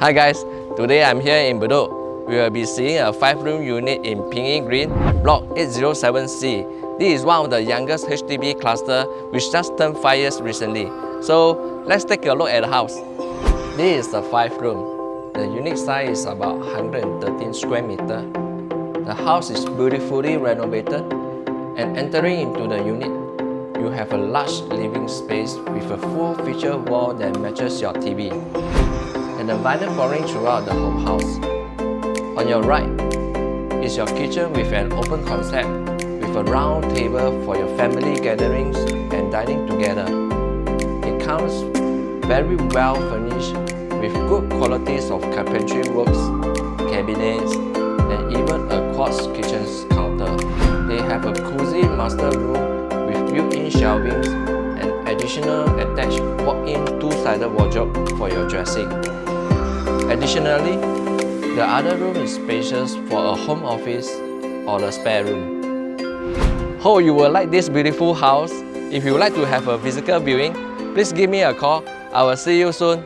Hi guys, today I'm here in Bedok. We will be seeing a 5-room unit in Ping Green, Block 807C. This is one of the youngest HDB cluster which just turned 5 years recently. So let's take a look at the house. This is the 5-room. The unit size is about 113 square meter. The house is beautifully renovated and entering into the unit, you have a large living space with a full feature wall that matches your TV and the vinyl flooring throughout the whole house. On your right is your kitchen with an open concept with a round table for your family gatherings and dining together. It comes very well furnished with good qualities of carpentry works, cabinets, and even a quartz kitchen counter. They have a cozy master room with built-in shelvings and additional attached walk-in two-sided wardrobe for your dressing. Additionally, the other room is spacious for a home office or a spare room. Hope you will like this beautiful house. If you would like to have a physical viewing, please give me a call. I will see you soon.